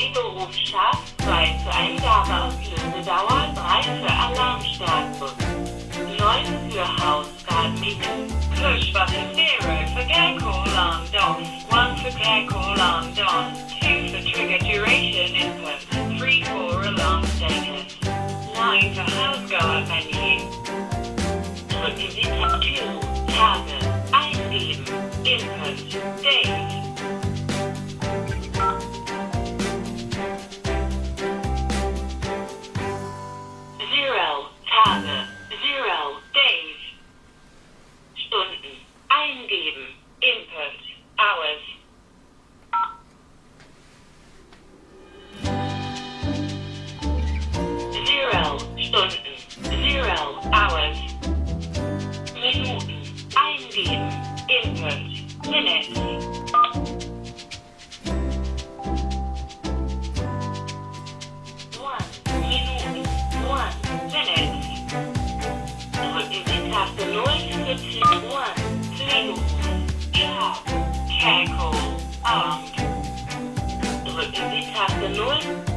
Sie Berufsschaf, 2 für Eingabe und Lösedauer, 3 für Alarmstatus, 9 für Hausratmiete, Push button 0 für Gecko Alarm DOS, 1 für Gecko Alarm DOS, 2 für Trigger Duration Input, 3 for Alarm Status, 9 für Hausgoer Menu. Drücken Sie Tab 2, Tage, eingeben, Input, Date. Doing?